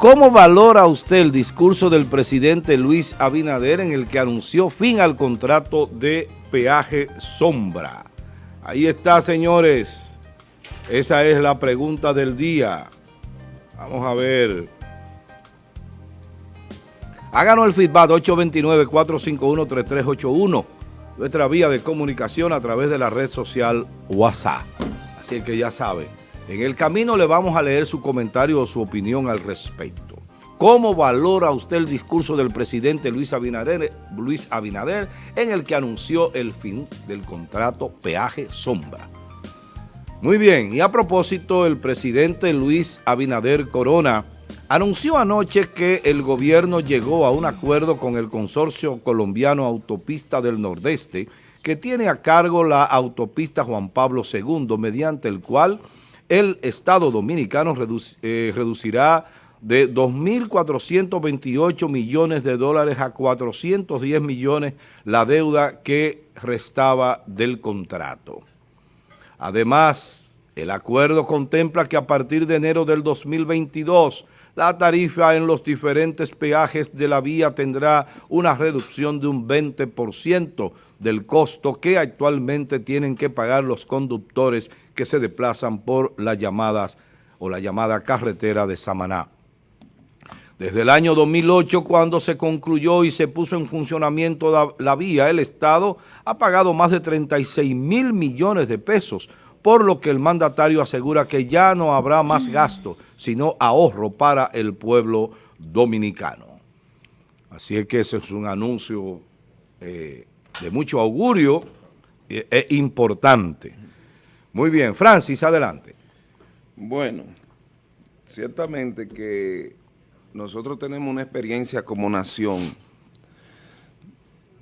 ¿Cómo valora usted el discurso del presidente Luis Abinader en el que anunció fin al contrato de peaje sombra? Ahí está, señores. Esa es la pregunta del día. Vamos a ver. Háganos el feedback 829-451-3381, nuestra vía de comunicación a través de la red social WhatsApp. Así que ya sabe. En el camino le vamos a leer su comentario o su opinión al respecto. ¿Cómo valora usted el discurso del presidente Luis Abinader, en el que anunció el fin del contrato peaje sombra? Muy bien, y a propósito, el presidente Luis Abinader Corona anunció anoche que el gobierno llegó a un acuerdo con el consorcio colombiano Autopista del Nordeste que tiene a cargo la autopista Juan Pablo II, mediante el cual el Estado Dominicano eh, reducirá de 2.428 millones de dólares a 410 millones la deuda que restaba del contrato. Además, el acuerdo contempla que a partir de enero del 2022 la tarifa en los diferentes peajes de la vía tendrá una reducción de un 20% del costo que actualmente tienen que pagar los conductores que se desplazan por las llamadas o la llamada carretera de Samaná. Desde el año 2008, cuando se concluyó y se puso en funcionamiento la, vía, el Estado ha pagado más de 36 mil millones de pesos, por lo que el mandatario asegura que ya no habrá más gasto, sino ahorro para el pueblo dominicano. Así es que ese es un anuncio eh, de mucho augurio e, e importante. Muy bien, Francis, adelante. Bueno, ciertamente que nosotros tenemos una experiencia como nación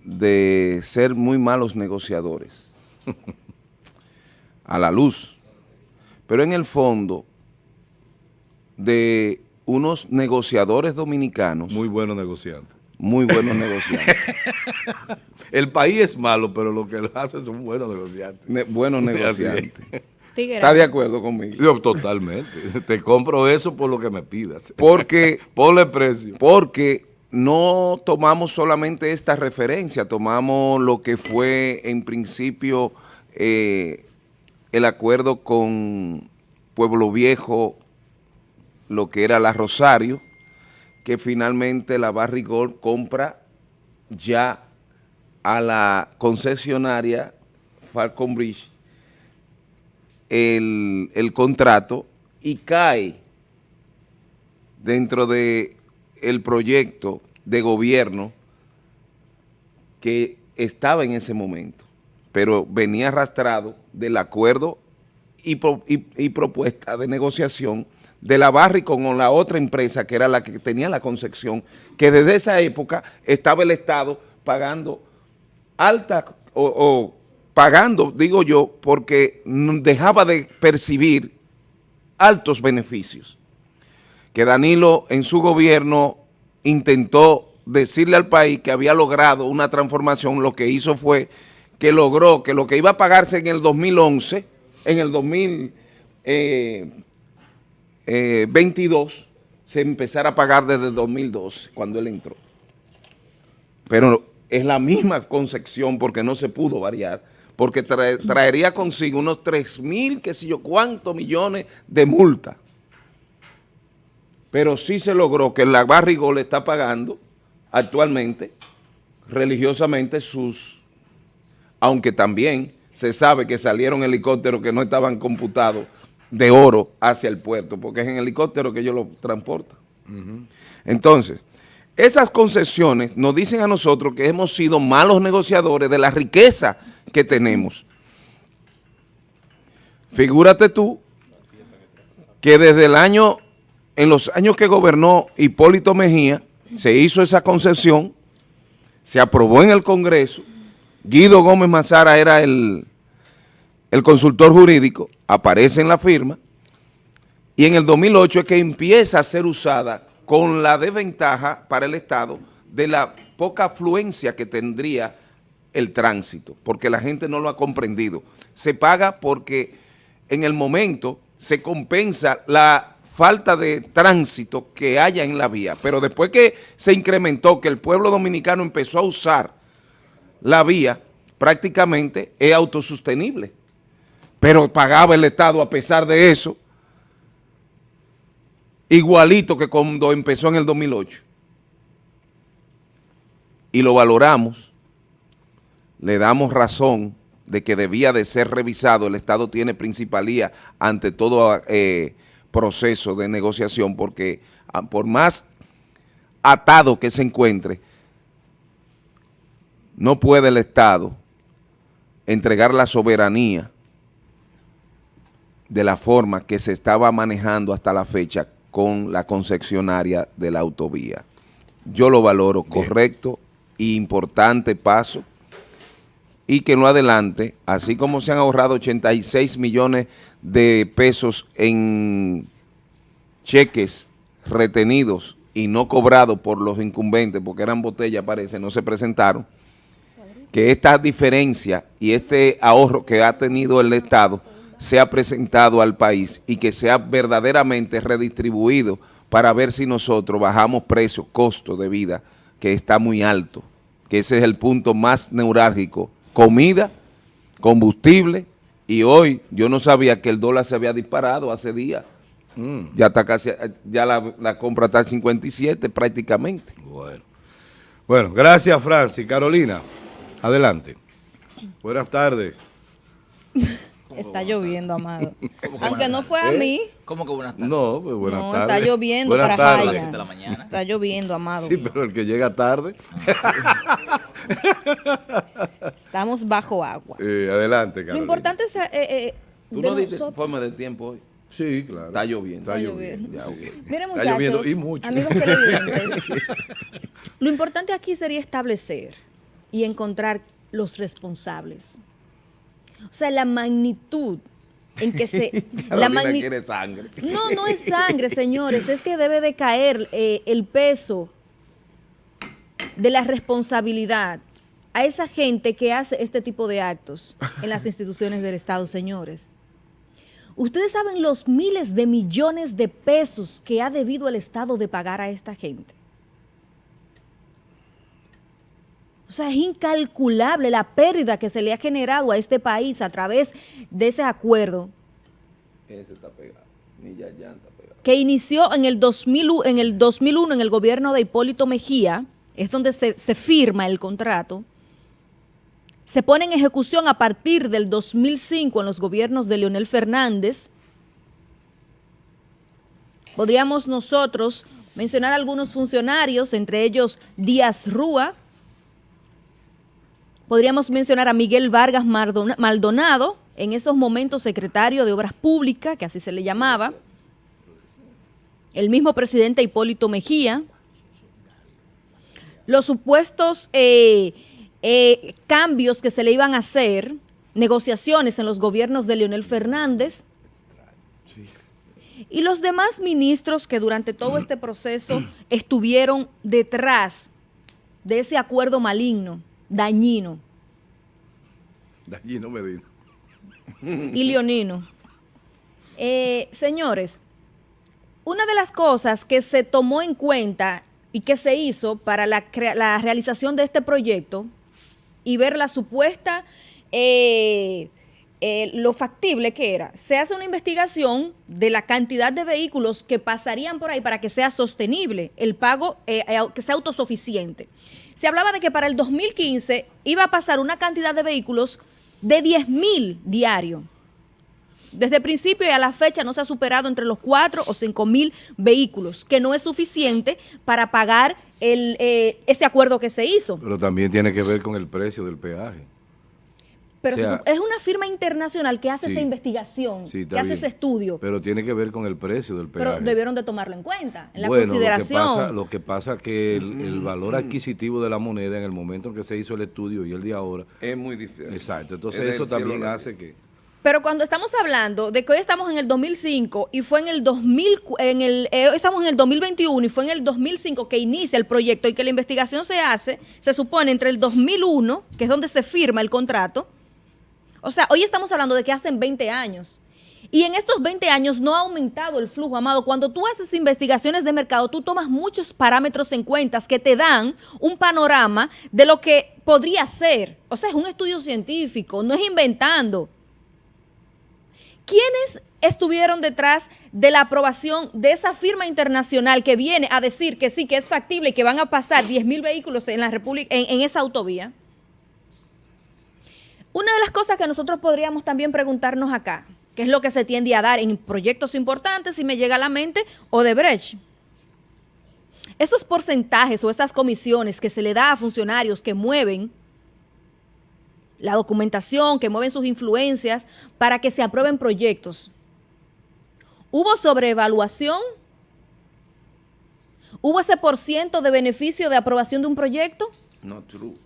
de ser muy malos negociadores a la luz, pero en el fondo de unos negociadores dominicanos. Muy buenos negociantes. Muy buenos negociantes. El país es malo, pero lo que lo hace son buenos negociantes. buenos negociantes. ¿Estás de acuerdo conmigo? Yo totalmente. Te compro eso por lo que me pidas. Porque... Ponle precio. Porque no tomamos solamente esta referencia, tomamos lo que fue en principio eh, el acuerdo con Pueblo Viejo, lo que era la Rosario, que finalmente la Barrigol compra ya a la concesionaria Falcon Bridge el, el contrato y cae dentro de el proyecto de gobierno que estaba en ese momento, pero venía arrastrado del acuerdo y, propuesta de negociación de la Barri con la otra empresa que era la que tenía la concepción, que desde esa época estaba el Estado pagando alta o, pagando, digo yo, porque dejaba de percibir altos beneficios. Que Danilo en su gobierno intentó decirle al país que había logrado una transformación, lo que hizo fue que logró que lo que iba a pagarse en el 2011, en el 2022, eh, eh, se empezara a pagar desde el 2012, cuando él entró. Pero es la misma concepción porque no se pudo variar, porque traería consigo unos 3 mil, qué sé yo, cuántos millones de multa. Pero sí se logró que la Barrigol está pagando actualmente religiosamente sus, aunque también se sabe que salieron helicópteros que no estaban computados de oro hacia el puerto, porque es en helicóptero que ellos lo transportan. Entonces, esas concesiones nos dicen a nosotros que hemos sido malos negociadores de la riqueza que tenemos. Figúrate tú que desde el año, en los años que gobernó Hipólito Mejía, se hizo esa concesión, se aprobó en el Congreso, Guido Gómez Mazara era el, el consultor jurídico, aparece en la firma, y en el 2008 es que empieza a ser usada con la desventaja para el Estado de la poca afluencia que tendría el tránsito, porque la gente no lo ha comprendido. Se paga porque en el momento se compensa la falta de tránsito que haya en la vía. Pero después que se incrementó, que el pueblo dominicano empezó a usar la vía, prácticamente es autosostenible. Pero pagaba el Estado a pesar de eso, igualito que cuando empezó en el 2008. Y lo valoramos, le damos razón de que debía de ser revisado, el Estado tiene principalía ante todo eh, proceso de negociación, porque ah, por más atado que se encuentre, no puede el Estado entregar la soberanía de la forma que se estaba manejando hasta la fecha con la concesionaria de la autovía. Yo lo valoro correcto e importante paso y que no adelante, así como se han ahorrado 86 millones de pesos en cheques retenidos y no cobrados por los incumbentes, porque eran botellas, parece, no se presentaron, que esta diferencia y este ahorro que ha tenido el Estado sea presentado al país y que sea verdaderamente redistribuido para ver si nosotros bajamos precios, costo de vida, que está muy alto, que ese es el punto más neurálgico, comida, combustible, y hoy yo no sabía que el dólar se había disparado hace días, mm. ya está casi, ya la, la compra está al 57 prácticamente. Bueno, bueno gracias Francis. Carolina, adelante. Buenas tardes. Está lloviendo, Amado. Aunque no fue a ¿Eh? mí. ¿Cómo que buenas tardes? No, pues buenas no, tardes. está lloviendo buenas para tardes. De la mañana. Está lloviendo, Amado. Sí, pero el que llega tarde. Estamos bajo agua. Eh, adelante, Carolina. Lo importante es... Eh, eh, ¿Tú no diste informe de tiempo hoy? Sí, claro. Está lloviendo. Está, lloviendo. Ya, Miren, muchachos, está lloviendo y mucho. amigos televidentes, lo importante aquí sería establecer y encontrar los responsables. O sea, la magnitud en que se... la quiere sangre. No, no es sangre, señores. Es que debe de caer eh, el peso de la responsabilidad a esa gente que hace este tipo de actos en las instituciones del Estado, señores. Ustedes saben los miles de millones de pesos que ha debido el Estado de pagar a esta gente. O sea, es incalculable la pérdida que se le ha generado a este país a través de ese acuerdo. Ese está pegado. Ni ya, ya está pegado. Que inició en el, 2000, en el 2001 en el gobierno de Hipólito Mejía, es donde se, se firma el contrato. Se pone en ejecución a partir del 2005 en los gobiernos de Leonel Fernández. Podríamos nosotros mencionar algunos funcionarios, entre ellos Díaz Rúa, Podríamos mencionar a Miguel Vargas Maldonado, en esos momentos secretario de Obras Públicas, que así se le llamaba, el mismo presidente Hipólito Mejía, los supuestos eh, eh, cambios que se le iban a hacer, negociaciones en los gobiernos de Leonel Fernández, y los demás ministros que durante todo este proceso estuvieron detrás de ese acuerdo maligno dañino. Y leonino. Eh, señores, una de las cosas que se tomó en cuenta y que se hizo para la, realización de este proyecto y ver la supuesta, eh, eh, lo factible que era, se hace una investigación de la cantidad de vehículos que pasarían por ahí para que sea sostenible el pago, que sea autosuficiente se hablaba de que para el 2015 iba a pasar una cantidad de vehículos de 10 mil diarios. Desde el principio y a la fecha no se ha superado entre los 4 o 5 mil vehículos, que no es suficiente para pagar el, eh, ese acuerdo que se hizo. Pero también tiene que ver con el precio del peaje. Pero es una firma internacional que hace esa investigación, que hace ese estudio. Pero tiene que ver con el precio del peaje. Pero debieron de tomarlo en cuenta, en la consideración. Lo que pasa, es que el, valor adquisitivo de la moneda en el momento en que se hizo el estudio y el de ahora... Es muy difícil. Exacto, entonces eso también hace que... Pero cuando estamos hablando de que hoy estamos en el 2005 y fue en el 2000, en el, eh, estamos en el 2021 y fue en el 2005 que inicia el proyecto y que la investigación se hace, se supone entre el 2001, que es donde se firma el contrato, o sea, hoy estamos hablando de que hacen 20 años. Y en estos 20 años no ha aumentado el flujo, Amado. Cuando tú haces investigaciones de mercado, tú tomas muchos parámetros en cuenta que te dan un panorama de lo que podría ser. O sea, es un estudio científico, no es inventando. ¿Quiénes estuvieron detrás de la aprobación de esa firma internacional que viene a decir que sí, que es factible y que van a pasar 10 mil vehículos en, la República, en esa autovía? Una de las cosas que nosotros podríamos también preguntarnos acá, que es lo que se tiende a dar en proyectos importantes, si me llega a la mente, o de Brecht. Esos porcentajes o esas comisiones que se le da a funcionarios que mueven la documentación, que mueven sus influencias para que se aprueben proyectos. ¿Hubo sobreevaluación? ¿Hubo ese por ciento de beneficio de aprobación de un proyecto? No true.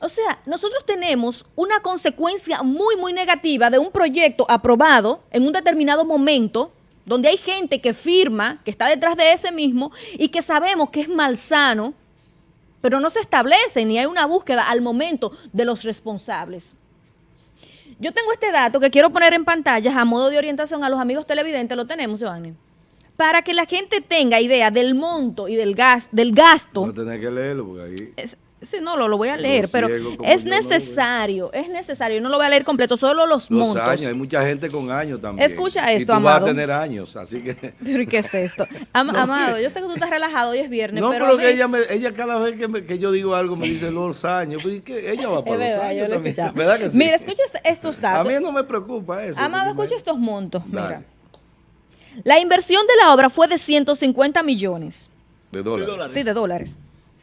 O sea, nosotros tenemos una consecuencia muy, muy negativa de un proyecto aprobado en un determinado momento, donde hay gente que firma, que está detrás de ese mismo, y que sabemos que es malsano, pero no se establece ni hay una búsqueda al momento de los responsables. Yo tengo este dato que quiero poner en pantalla a modo de orientación a los amigos televidentes, lo tenemos, Giovanni, para que la gente tenga idea del monto y del, gas, del gasto. No tener que leerlo porque ahí... Sí, no, lo, lo voy a leer, pero es necesario, es necesario. No lo voy a leer completo, solo los, los montos. años, hay mucha gente con años también. Escucha esto, y tú Amado. vas a tener años, así que... ¿Pero qué es esto? amado, yo sé que tú estás relajado, hoy es viernes, no, pero... pero, que ella, me, ella cada vez que, me, que, yo digo algo me dice los años, pero que ella va para verdad, los años también, ¿verdad que sí? Mira, escucha estos datos. A mí no me preocupa eso. Amado, escucha me... estos montos, Dale. mira. La inversión de la obra fue de 150 millones. ¿De dólares? Sí, de dólares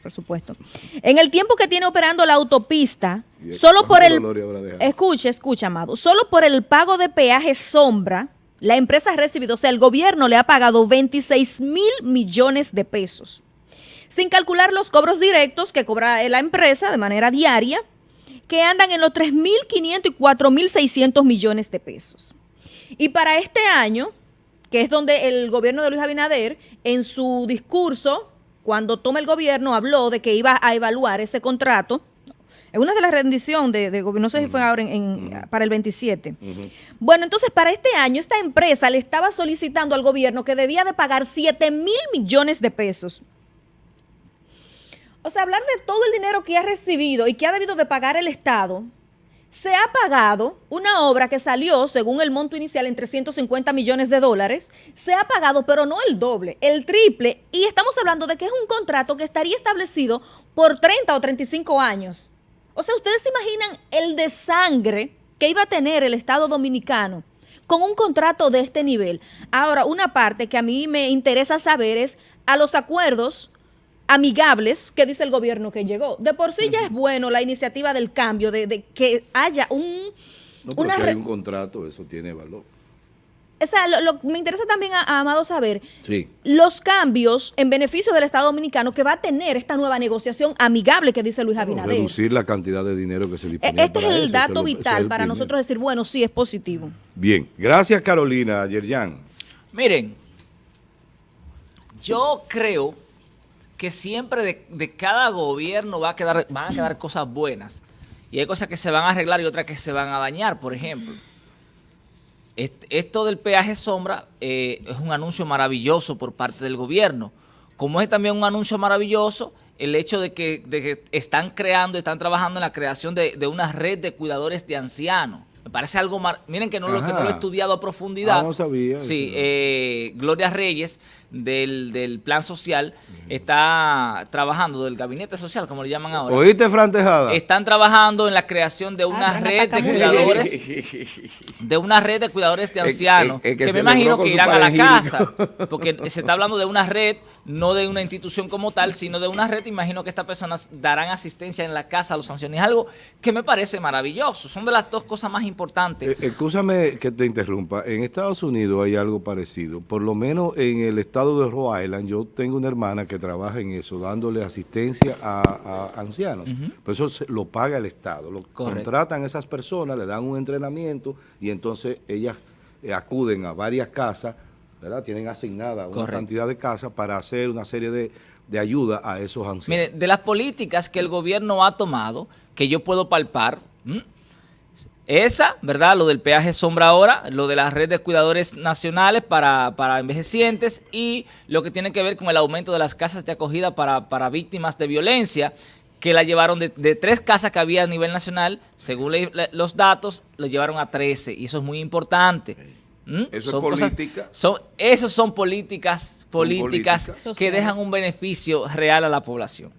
por supuesto. En el tiempo que tiene operando la autopista, solo por el... Escucha, escucha, Amado. Solo por el pago de peaje sombra, la empresa ha recibido, o sea, el gobierno le ha pagado 26 mil millones de pesos. Sin calcular los cobros directos que cobra la empresa de manera diaria, que andan en los 3.500 y 4.600 millones de pesos. Y para este año, que es donde el gobierno de Luis Abinader, en su discurso cuando toma el gobierno, habló de que iba a evaluar ese contrato. Es una de las rendiciones de, de gobierno, no sé si fue ahora en, en, para el 27. Uh -huh. Bueno, entonces para este año esta empresa le estaba solicitando al gobierno que debía de pagar 7 mil millones de pesos. O sea, hablar de todo el dinero que ha recibido y que ha debido de pagar el Estado, se ha pagado una obra que salió, según el monto inicial, en 350 millones de dólares. Se ha pagado, pero no el doble, el triple. Y estamos hablando de que es un contrato que estaría establecido por 30 o 35 años. O sea, ¿ustedes se imaginan el de sangre que iba a tener el Estado Dominicano con un contrato de este nivel? Ahora, una parte que a mí me interesa saber es a los acuerdos amigables que dice el gobierno que llegó. De por sí ya es bueno la iniciativa del cambio, de, de que haya un... No, pero una si hay un contrato, eso tiene valor. O sea, lo, lo, me interesa también, a, a Amado, saber sí. los cambios en beneficio del Estado Dominicano que va a tener esta nueva negociación amigable que dice Luis Abinader. Bueno, reducir la cantidad de dinero que se dispone Este es el eso, dato es vital el para nosotros decir, bueno, sí, es positivo. Bien, gracias Carolina, Yerjan. Miren, yo creo que siempre de, de, cada gobierno va a quedar, van a quedar cosas buenas. Y hay cosas que se van a arreglar y otras que se van a dañar, por ejemplo. Esto del peaje sombra eh, es un anuncio maravilloso por parte del gobierno. Como es también un anuncio maravilloso el hecho de que, de que están creando, están trabajando en la creación de, de, una red de cuidadores de ancianos. Me parece algo mar... Miren que no, lo, que no lo he estudiado a profundidad. Ah, no sabía. Sí, eh, Gloria Reyes del, del Plan Social está trabajando, del Gabinete Social, como le llaman ahora. ¿Oíste, Fran Tejada? Están trabajando en la creación de una Ah, red de cuidadores, de una red de cuidadores de ancianos, es que que, me imagino que irán a la casa, porque se está hablando de una red, no de una institución como tal, sino de una red, imagino que estas personas darán asistencia en la casa a los ancianos, es algo que me parece maravilloso, son de las dos cosas más importantes. Eh, Escúchame que te interrumpa. En Estados Unidos hay algo parecido. Por lo menos en el estado de Rhode Island, yo tengo una hermana que trabaja en eso, dándole asistencia a, a ancianos. Ujú. Pero eso se- lo paga el Estado. Lo Correcto. contratan a esas personas, le dan un entrenamiento y entonces ellas eh, acuden a varias casas, ¿verdad? Tienen asignada una Correcto. cantidad de casas para hacer una serie de, de ayuda a esos ancianos. Mire, de las políticas que el gobierno ha tomado, que yo puedo palpar. Esa, ¿verdad? Lo del peaje sombra ahora, lo de la red de cuidadores nacionales para, para envejecientes y lo que tiene que ver con el aumento de las casas de acogida para, para víctimas de violencia, que la llevaron de, de tres casas que había a nivel nacional, según le- le- los datos, lo llevaron a 13 y eso es muy importante. ¿Mm? Eso es Son cosas- política. son, esos son políticas, políticas, políticas. que dejan un beneficio real a la población.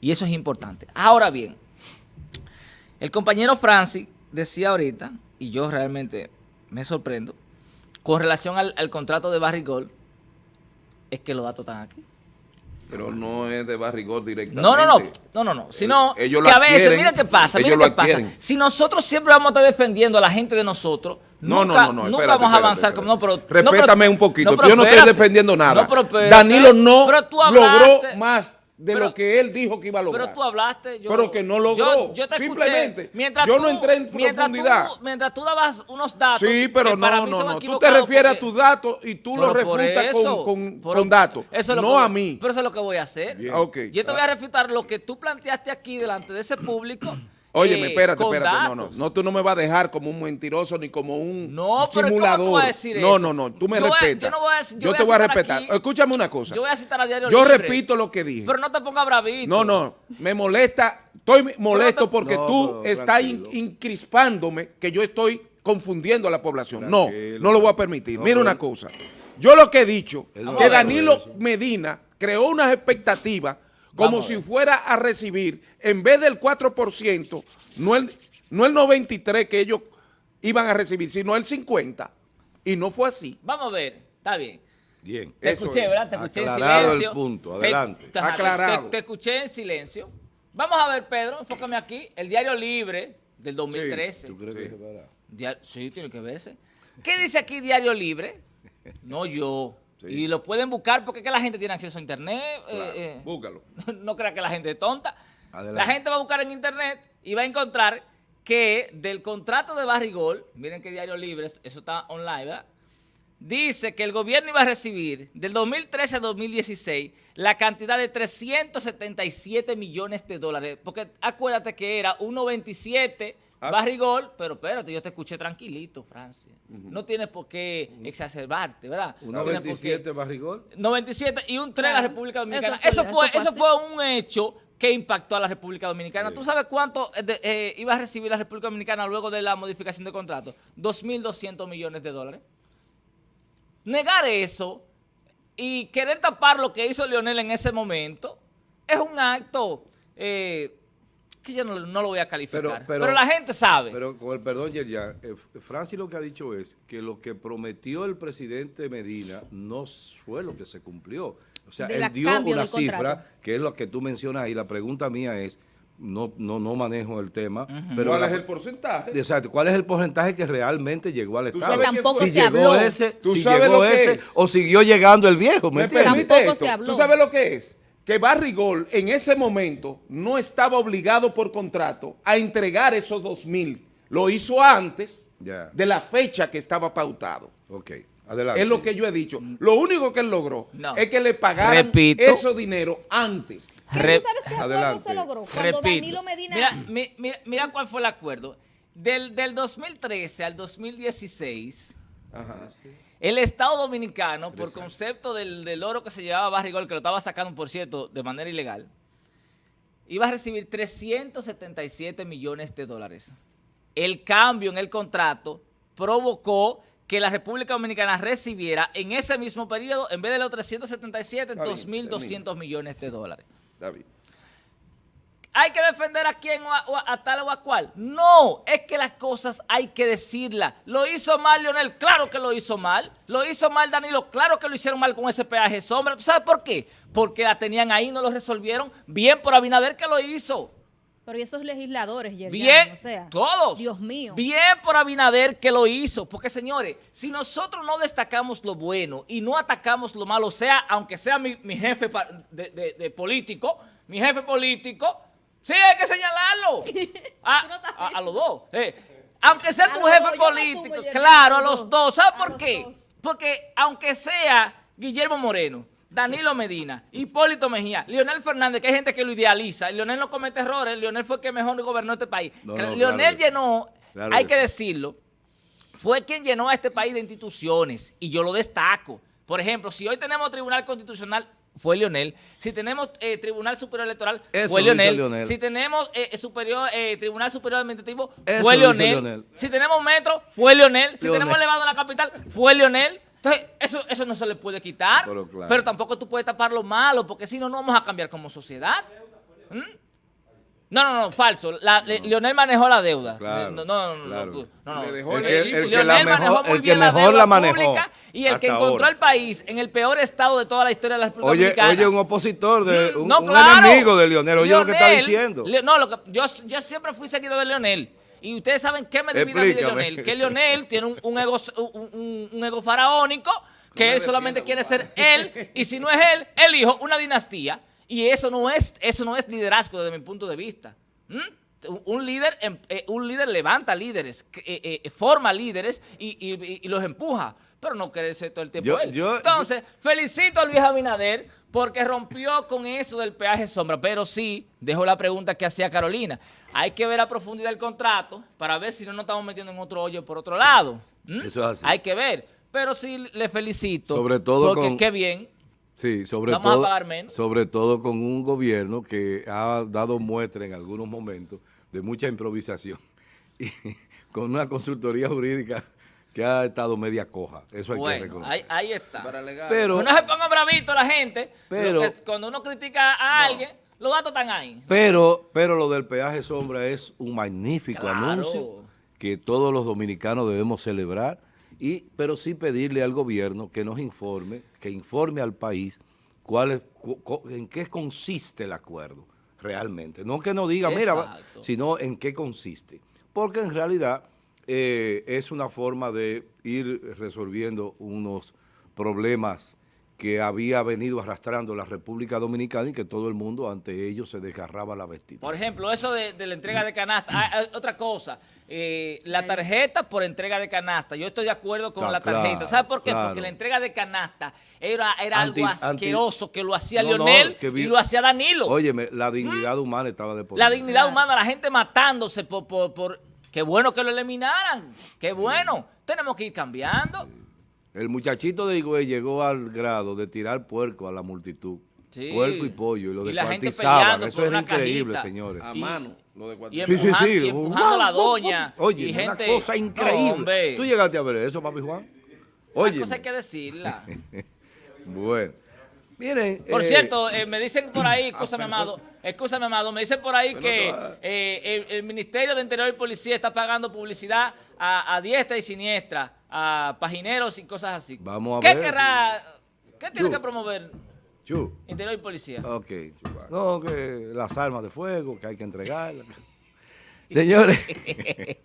Y eso es importante. Ahora bien, el compañero Francis decía ahorita, y yo realmente me sorprendo, con relación al, al contrato de Barry Gold, es que los datos están aquí. Pero no es de Barrigol directamente. No, no, no, no, no, no, sino Eh, ellos que lo a veces, adquieren, miren qué pasa, ellos lo qué pasa. Si nosotros siempre vamos a estar defendiendo a la gente de nosotros, No, nunca, no, no, no, nunca vamos a avanzar. espérate. como- No, pero, Respétame no, pero- un poquito. yo no estoy defendiendo nada. No, pero espérate. Danilo no Pero tú logró más de Pero- lo que él dijo que iba a lograr. Pero tú hablaste. Yo, Pero que no logró. Yo, yo te escuché. Simplemente, Mientras yo tú- no entré en mientras profundidad. Tú, mientras tú dabas unos datos. Sí, pero que para no, mí no, no. Tú te refieres a tus datos y tú lo Pero por refutas eso, con, con, datos. eso es lo no que a mí. Pero eso es lo que voy a hacer. Bien. Ok. Yo te voy a refutar lo que tú planteaste aquí delante de ese público. Óyeme, eh, espérate, espérate. No, no. No, tú no me vas a dejar como un mentiroso ni como un No, pero ¿cómo simulador. tú vas a decir no, eso? no, no. Tú me Yo voy a- respetas. yo no voy a decir- yo Yo voy te a voy a respetar. aquí- Escúchame una cosa. Yo voy a citar a Diario Yo Libre. repito lo que dije. Pero no te pongas bravito. No, no, me molesta, estoy molesto te- porque No, tú estás in- incrispándome que yo estoy confundiendo a la población. No, Tranquilo. no lo voy a permitir. No, Mira pero una cosa. Yo lo que he dicho, que Danilo. Medina creó unas expectativas como Vamos si fuera a recibir, en vez del 4%, no el, no el 93% que ellos iban a recibir, sino el 50%. Y no fue así. Vamos a ver. Está bien. Bien. Te Eso escuché, es. ¿verdad? Te escuché Aclarado en el silencio. punto, Te- adelante. te- Aclarado. Te, te escuché en silencio. Vamos a ver, Pedro, enfócame aquí. El Diario Libre del 2013. ¿Tú crees que Sí. Dia- sí, tiene que verse. ¿Qué dice aquí Diario Libre? No yo. Sí. Y lo pueden buscar porque es que la gente tiene acceso a internet. eh, Claro, eh, búscalo. no crea que la gente es tonta. Adelante. La gente va a buscar en internet y va a encontrar que del contrato de Barrigol, miren que Diario Libre, eso está online, ¿verdad? Dice que el gobierno iba a recibir del 2013 al 2016 la cantidad de 377 millones de dólares. Porque acuérdate que era 1.97 Ah. Barrigol, pero espérate, yo te escuché tranquilito, Francia. No tienes por qué exacerbarte, ¿verdad? Qué- 1.27 barrigol. 97 y un 3 a la. República Dominicana. Eso Eso fue- eso fue eso así. fue un hecho que impactó a la República Dominicana. ¿Tú sabes cuánto eh, de- eh, iba a recibir la República Dominicana luego de la modificación de contrato? 2.200 millones de dólares. Negar eso y querer tapar lo que hizo Leonel en ese momento es un acto eh, que yo no, no lo voy a calificar. Pero- Pero, pero- la gente sabe. Pero con el perdón, Yerjan, eh, Francis lo que ha dicho es que lo que prometió el presidente Medina no fue lo que se cumplió. O sea, De él dio una contrato. cifra, que es lo que tú mencionas ahí. La pregunta mía es, no, no, no manejo el tema, pero ¿Cuál la- es el porcentaje? Exacto. ¿Cuál es el porcentaje que realmente llegó al Tú Estado? sabes Que tampoco si se llegó habló. ese, ¿Tú si sabes llegó lo que ese es? o siguió llegando el viejo, ¿me ¿Me entiendes? Tampoco esto? se habló. ¿Tú sabes lo que es? Que Barrigol en ese momento no estaba obligado por contrato a entregar esos dos mil. Lo hizo antes de la fecha que estaba pautado. Ok, adelante. Es lo que yo he dicho. Lo único que él logró No. es que le pagaran Repito. ese dinero antes. ¿Qué Re- tú sabes qué acuerdo Adelante. se logró? Cuando Repito. Danilo Medina... Mira, mi- mira, mira cuál fue el acuerdo. Del, del 2013 al 2016, Ajá. El Estado Dominicano, por concepto del, del oro que se llevaba Barrigol, que lo estaba sacando, por cierto, de manera ilegal, iba a recibir 377 millones de dólares. El cambio en el contrato provocó que la República Dominicana recibiera en ese mismo periodo, en vez de los 377, Está bien, 2.200 millones de dólares. David. ¿Hay que defender a quién o a, o a- a tal o a cual? No, es que las cosas hay que decirlas. ¿Lo hizo mal Leonel? Claro que lo hizo mal. ¿Lo hizo mal Danilo? Claro que lo hicieron mal con ese peaje sombra. ¿Tú sabes por qué? Porque la tenían ahí no lo resolvieron. Bien por Abinader que lo hizo. Pero y esos legisladores, Yerjan, Bien, o sea, todos. Dios mío. Bien por Abinader que lo hizo. Porque, señores, si nosotros no destacamos lo bueno y no atacamos lo malo, sea, aunque sea mi, mi jefe pa- de, de- de político, mi jefe político, sí, hay que señalarlo. A, a- a los dos. eh. Aunque sea tu jefe político, claro, a los dos. ¿Sabes por qué? dos. Porque aunque sea Guillermo Moreno, Danilo Medina, Hipólito Mejía, Leonel Fernández, que hay gente que lo idealiza, Leonel no comete errores, Leonel fue el que mejor gobernó este país. No, no, Leonel claro llenó Claro hay que que decirlo, fue quien llenó a este país de instituciones y yo lo destaco. Por ejemplo, si hoy tenemos Tribunal Constitucional, fue Leonel. Si tenemos eh, Tribunal Superior Electoral, Eso fue. Leonel. Si tenemos eh, superior, eh, Tribunal Superior Administrativo, Eso fue. Leonel. Si tenemos Metro, fue Leonel. Si tenemos elevado en la capital, fue Leonel. Entonces, eso, eso no se le puede quitar. Pero claro. Pero tampoco tú puedes tapar lo malo, porque si no, no vamos a cambiar como sociedad. ¿Mm? No, no, no, falso. La- le- Leonel manejó la deuda. Claro, No, no, no, claro. no, El el que Leonel la manejó mejor, muy el que bien la mejor deuda la manejó. Y el que encontró ahora. al país en el peor estado de toda la historia de la República Oye, Dominicana. oye, un opositor, de, un, No, un claro. enemigo de Leonel, oye lo que está Leonel, diciendo. Le- no, lo que, yo, yo siempre fui seguido de Leonel. Y ustedes saben qué me divide a mí de. Leonel. Que Leonel tiene un, un ego, un, ego faraónico, que él solamente quiere ser él. Y si no es él, el hijo, una dinastía. Y eso no es, eso no es liderazgo desde mi punto de vista. ¿Mm? Un- líder, em- eh, un líder levanta líderes, eh, eh, forma líderes y, y- y los empuja, pero no quiere ser todo el tiempo Yo- él. yo- Entonces, felicito a Luis Abinader porque rompió con eso del peaje sombra, pero sí, dejo la pregunta que hacía Carolina. Hay que ver a profundidad el contrato para ver si no nos estamos metiendo en otro hoyo por otro lado. ¿Mm? Eso es así. Hay que ver, pero sí le felicito. Sobre todo porque con- qué bien. Sí, sobre Vamos a todo, pagar menos. sobre todo con un gobierno que ha dado muestra en algunos momentos de mucha improvisación y con una consultoría jurídica que ha estado media coja. Eso hay que reconocer. ahí, ahí está. Pero, no se ponga bravito la gente, Pero- cuando uno critica a alguien, los datos están ahí. pero, pero lo del peaje sombra es un magnífico Claro. anuncio que todos los dominicanos debemos celebrar, y, pero sí pedirle al gobierno que nos informe, que informe al país cuál es, cu- cu- en qué consiste el acuerdo realmente. No que nos diga, mira, va", Exacto. sino en qué consiste. Porque en realidad eh, es una forma de ir resolviendo unos problemas que había venido arrastrando la República Dominicana y que todo el mundo ante ellos se desgarraba la vestidura. Por ejemplo, eso de, de la entrega de canasta. Ah, ah, otra cosa, eh, la tarjeta por entrega de canasta. Yo estoy de acuerdo con Está la tarjeta. claro, ¿Sabe por qué? claro. Porque la entrega de canasta era, era Anti- algo anti- asqueroso que lo hacía No, vi- y lo hacía Danilo. Óyeme, la dignidad humana estaba de por la dignidad humana, la gente matándose por, por, por- Qué bueno que lo eliminaran. Qué bueno. Tenemos que ir cambiando. El muchachito de Higüey llegó al grado de tirar puerco a la multitud. Sí. Puerco y pollo, y lo descuartizaban. Eso una increíble, cajita. señores. A mano, lo de y Sí, sí, sí. y empujando a la doña. Oye, y una cosa increíble. No. ¿Tú llegaste a ver eso, papi Juan? Oye. cosas hay que decirla. Bueno. Miren. Por eh, cierto, eh, me dicen por ahí, escúchame, amado, escúchame, amado, me dicen por ahí que eh, el, el Ministerio de Interior y Policía está pagando publicidad a, a diestra y siniestra, a pagineros y cosas así. Vamos a ¿Qué ver querrá, qué tiene que promover Chu. Interior y Policía? Ok. No, que las armas de fuego, que hay que entregarlas. Señores.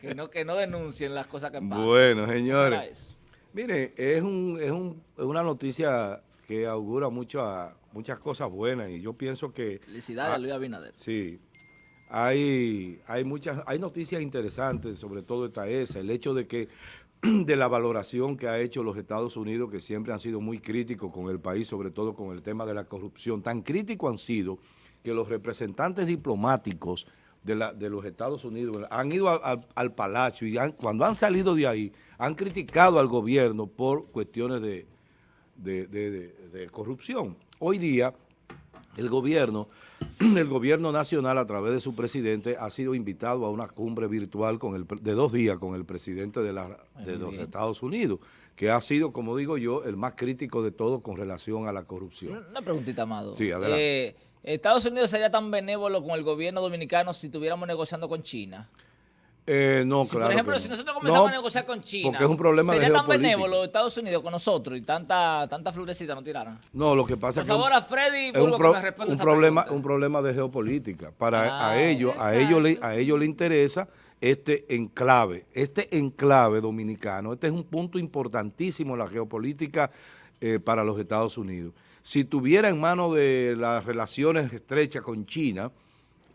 Que no, que no denuncien las cosas que pasan. bueno, ¿No será señores. Mire, es, un, es, un- es una noticia que augura mucha- muchas cosas buenas y yo pienso que... Felicidades a Luis Abinader. Sí, hay, hay muchas, hay noticias interesantes, sobre todo esta esa, el hecho de que de la valoración que ha hecho los Estados Unidos, que siempre han sido muy críticos con el país, sobre todo con el tema de la corrupción. Tan críticos han sido que los representantes diplomáticos de, la- de los Estados Unidos han ido al, al- al palacio y han- cuando han salido de ahí han criticado al gobierno por cuestiones de- de- de corrupción. Hoy día el gobierno, el gobierno nacional a través de su presidente ha sido invitado a una cumbre virtual con el, pre- de dos días con el presidente de, la- de muy los bien. Estados Unidos, que ha sido, como digo yo, el más crítico de todo con relación a la corrupción. Una preguntita, Amado. Sí, adelante. Eh, ¿Estados Unidos sería tan benévolo con el gobierno dominicano si estuviéramos negociando con China? Eh, no, Si, claro por ejemplo, que si no. nosotros comenzamos No, a negociar con China, porque es un problema de ¿sería tan geopolítica. benévolo Estados Unidos con nosotros y tanta, tanta florecita no tiraran? No, lo que pasa Por es que... favor, a Freddy es un, pro- que me un problema pregunta. un problema de geopolítica para Ah, a ellos a ellos le a ellos le interesa este enclave este enclave dominicano este es un punto importantísimo en la geopolítica eh, para los Estados Unidos si tuviera en manos de las relaciones estrechas con China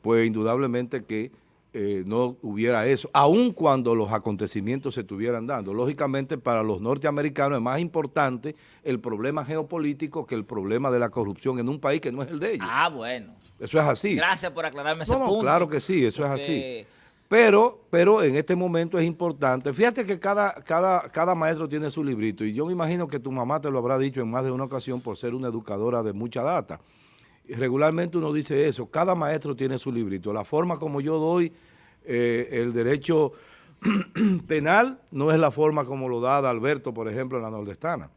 pues indudablemente que eh, no hubiera eso, aun cuando los acontecimientos se estuvieran dando. Lógicamente, para los norteamericanos es más importante el problema geopolítico que el problema de la corrupción en un país que no es el de ellos. Ah, bueno. Eso es así. Gracias por aclararme ese No, punto. claro que sí, eso es así. Pero, pero en este momento es importante. Fíjate que cada, cada, cada maestro tiene su librito y yo me imagino que tu mamá te lo habrá dicho en más de una ocasión por ser una educadora de mucha data. Regularmente uno dice eso, cada maestro tiene su librito. La forma como yo doy eh, el derecho penal no es la forma como lo da Alberto, por ejemplo, en la nordestana.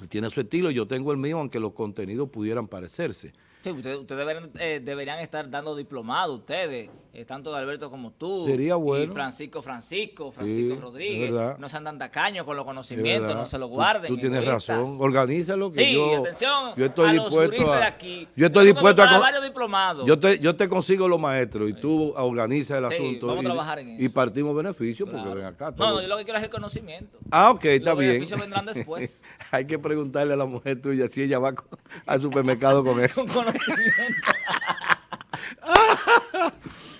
Él tiene su estilo, yo tengo el mío, aunque los contenidos pudieran parecerse. Sí, ustedes, ustedes deberían, eh, deberían estar dando diplomado ustedes, eh, tanto Alberto como tú. Sería bueno. Y Francisco Francisco, Francisco Sí, Rodríguez. No se andan tacaños con los conocimientos, no se lo Tú- guarden. Tú, tienes egoístas. razón, organízalo. Que Sí, yo, atención yo estoy a los dispuesto a, de aquí. Yo estoy Yo dispuesto a... varios diplomados. Yo te, yo te consigo los maestros y tú organizas el Sí, asunto. vamos a y, trabajar en y eso. partimos beneficios porque ven acá. No, todo- no, yo lo que quiero es el conocimiento. Ah, ok, está Los bien. beneficios vendrán después. Hay que preguntarle a la mujer tuya si ella va al supermercado con eso.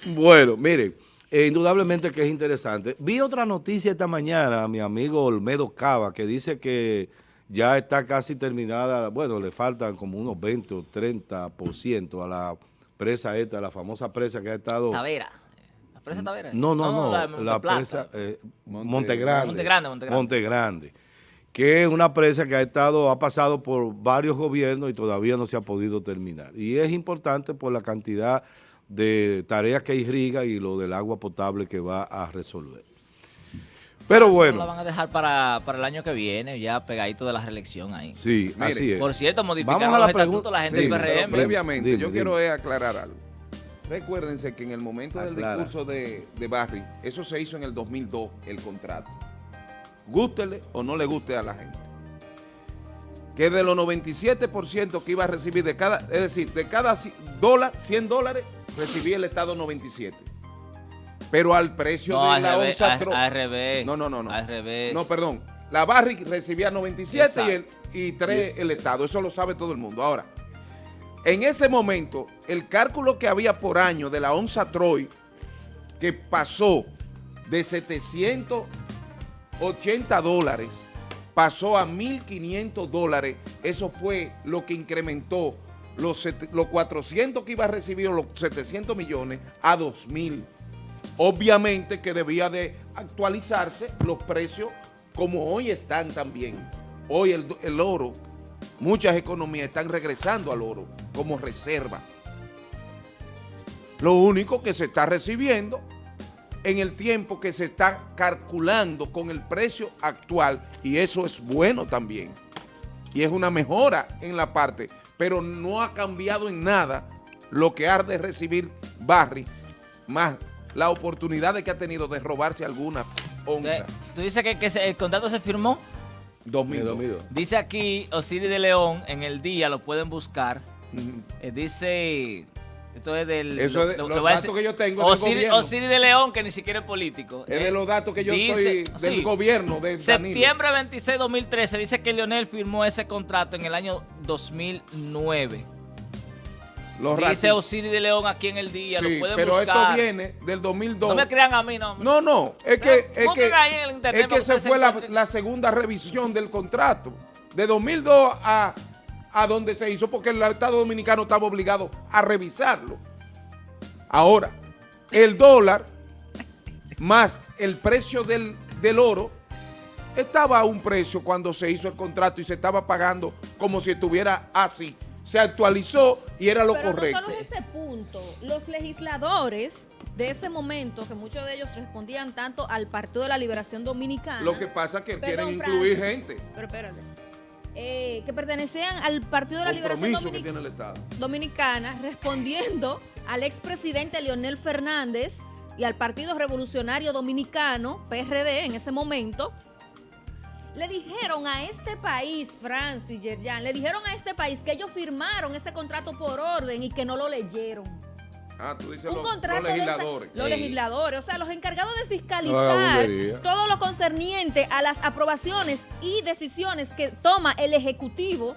Bueno, miren, eh, indudablemente que es interesante. Vi otra noticia esta mañana, mi amigo Olmedo Cava, que dice que ya está casi terminada, bueno, le faltan como unos 20 o 30% a la presa esta, la famosa presa que ha estado... Tavera. ¿La presa Tavera? No, no, no, la, la, presa eh, Monte- Monte Grande. Monte que es una presa que ha estado, ha pasado por varios gobiernos y todavía no se ha podido terminar. Y es importante por la cantidad de tareas que irriga y lo del agua potable que va a resolver. Pero Eso La bueno, van a dejar para, para el año que viene, ya pegadito de la reelección ahí. sí, Mire, así es. Por cierto, modificaron Vamos a la los estatutos pregunta- la gente sí, del PRM. previamente, Dime, yo dime. quiero eh, aclarar algo. Recuérdense que en el momento del discurso de, de Barry, eso se hizo en el 2002, el contrato. Gústele o no le guste a la gente. Que de los 97% que iba a recibir de cada, es decir, de cada dólar, 100 dólares, recibía el Estado 97. Pero al precio No, de al la revés, onza al- revés. No, no, no, no. Al revés. No, perdón. La Barry recibía 97 y, el, y 3 el Estado. Eso lo sabe todo el mundo. Ahora, en ese momento, el cálculo que había por año de la onza Troy, que pasó de 780 dólares, pasó a 1.500 dólares, eso fue lo que incrementó los, los 400 que iba a recibir, los 700 millones, a 2.000. Obviamente que debía de actualizarse los precios como hoy están también. Hoy el, el oro, muchas economías están regresando al oro como reserva. Lo único que se está recibiendo en el tiempo que se está calculando con el precio actual y eso es bueno también. Y es una mejora en la parte, pero no ha cambiado en nada lo que ha de recibir Barry, más la oportunidad de que ha tenido de robarse alguna onza. Eh, Tú dices que, que se- el contrato se firmó. 2002. Dice aquí Osiris de León, en el día lo pueden buscar. Eh, dice. Esto es del. Eso es de- los voy a datos que yo tengo Osiris, de León, que ni siquiera es político. Es Eh, de los datos que yo dice- estoy del sí. gobierno de. Septiembre 26, 2013, dice que Leonel firmó ese contrato en el año 2009. Los dice Osiris de León aquí en el día, Sí, lo pueden pero buscar. esto viene del 2002. No me crean a mí, no. No, no, es que, es que, es que ustedes fue la segunda revisión del contrato. De 2002 a, a donde se hizo, porque el Estado Dominicano estaba obligado a revisarlo. Ahora, el dólar más el precio del, del oro estaba a un precio cuando se hizo el contrato y se estaba pagando como si estuviera así. Se actualizó y era lo Pero correcto. no solo ese punto. Los legisladores de ese momento, que muchos de ellos respondían tanto al Partido de la Liberación Dominicana. Lo que pasa es que Perdón, quieren incluir Francis, gente. Pero espérate. Eh, que pertenecían al Partido de la Liberación Dominic-. Dominicana, respondiendo al expresidente Leonel Fernández y al Partido Revolucionario Dominicano, PRD, en ese momento, le dijeron a este país, Francis Yerjan, le dijeron a este país que ellos firmaron ese contrato por orden y que no lo leyeron. Ah, tú dices Un los, contrato los esa- legisladores. los Sí. legisladores, o sea, los encargados de No fiscalizar todo lo concerniente a las aprobaciones y decisiones que toma el Ejecutivo.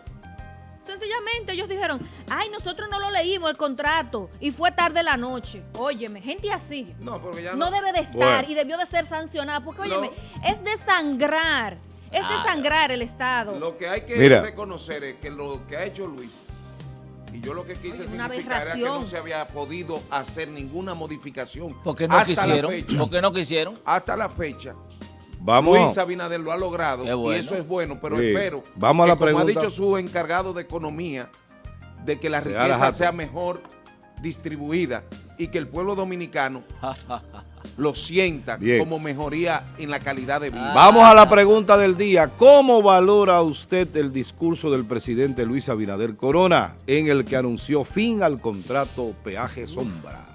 Sencillamente ellos dijeron, ay, nosotros no lo leímos el contrato y fue tarde la noche. Óyeme, gente así No, porque ya no debe de estar Bueno. y debió de ser sancionada porque, No. óyeme, es desangrar, es Claro. desangrar el Estado. Lo que hay que Mira. reconocer es que lo que ha hecho Luis Y yo lo que quise Oye, una significar era que no se había podido hacer ninguna modificación. ¿Por qué no hasta la quisieron? fecha. ¿Por qué no quisieron? Hasta la fecha, Vamos. Luis Abinader lo ha logrado bueno. y eso es bueno, pero Sí. espero Vamos a que, la como ha pregunta. dicho su encargado de economía, de que la la riqueza sea mejor distribuida y que el pueblo dominicano lo sienta Bien. como mejoría en la calidad de vida. Vamos a la pregunta del día. ¿Cómo valora usted el discurso del presidente Luis Abinader Corona en el que anunció fin al contrato peaje sombra?